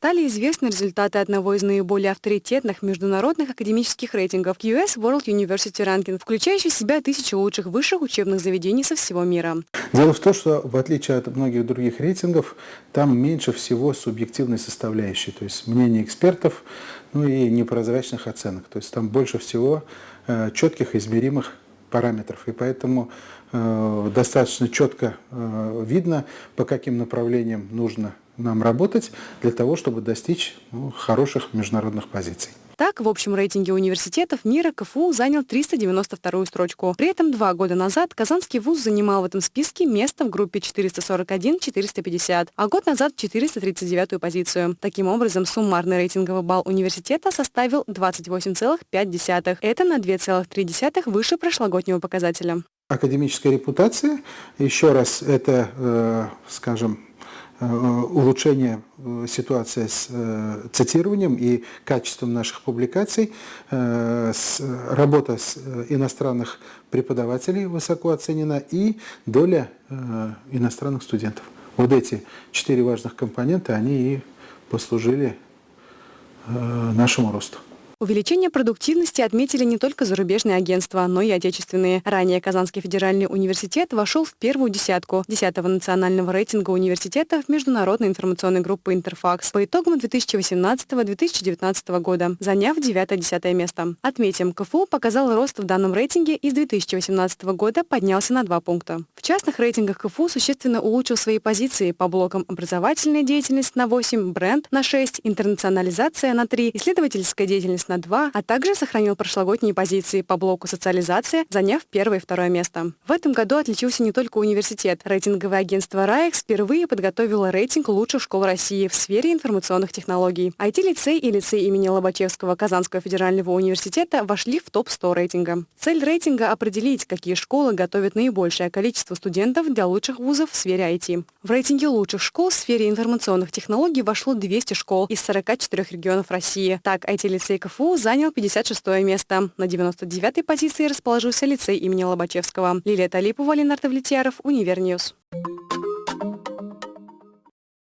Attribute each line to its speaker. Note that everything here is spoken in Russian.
Speaker 1: Стали известны результаты одного из наиболее авторитетных международных академических рейтингов US World University Ranking, включающий в себя тысячи лучших высших учебных заведений со всего мира.
Speaker 2: Дело в том, что в отличие от многих других рейтингов, там меньше всего субъективной составляющей, то есть мнение экспертов, ну и непрозрачных оценок. То есть там больше всего э, четких измеримых параметров. И поэтому э, достаточно четко э, видно, по каким направлениям нужно нам работать для того, чтобы достичь ну, хороших международных позиций.
Speaker 1: Так, в общем рейтинге университетов мира КФУ занял 392-ю строчку. При этом два года назад Казанский вуз занимал в этом списке место в группе 441-450, а год назад 439-ю позицию. Таким образом, суммарный рейтинговый балл университета составил 28,5. Это на 2,3 выше прошлогоднего показателя.
Speaker 2: Академическая репутация, еще раз, это, э, скажем, Э, улучшение э, ситуации с э, цитированием и качеством наших публикаций, работа с иностранных преподавателей высоко оценена и доля иностранных студентов. Вот эти четыре важных компонента, они и послужили нашему росту.
Speaker 1: Увеличение продуктивности отметили не только зарубежные агентства, но и отечественные. Ранее Казанский федеральный университет вошел в первую десятку 10-го национального рейтинга университетов Международной информационной группы «Интерфакс» по итогам 2018-2019 года, заняв 9-10 место. Отметим, КФУ показал рост в данном рейтинге и с 2018 года поднялся на 2 пункта. В частных рейтингах КФУ существенно улучшил свои позиции по блокам образовательная деятельность на 8, бренд на 6, интернационализация на 3, исследовательская деятельность на 2, а также сохранил прошлогодние позиции по блоку социализация, заняв первое и второе место. В этом году отличился не только университет. Рейтинговое агентство РАЭКС впервые подготовило рейтинг лучших школ России в сфере информационных технологий. IT-лицей и лицей имени Лобачевского Казанского федерального университета вошли в топ-100 рейтинга. Цель рейтинга – определить, какие школы готовят наибольшее количество студентов для лучших вузов в сфере IT. В рейтинге лучших школ в сфере информационных технологий вошло 200 школ из 44 регионов России. Так, IT-лицей КФУ КФУ занял 56 место. На 99-й позиции расположился лицей имени Лобачевского. Лилия Талипова, Ленар Довлетьяров, Univer News.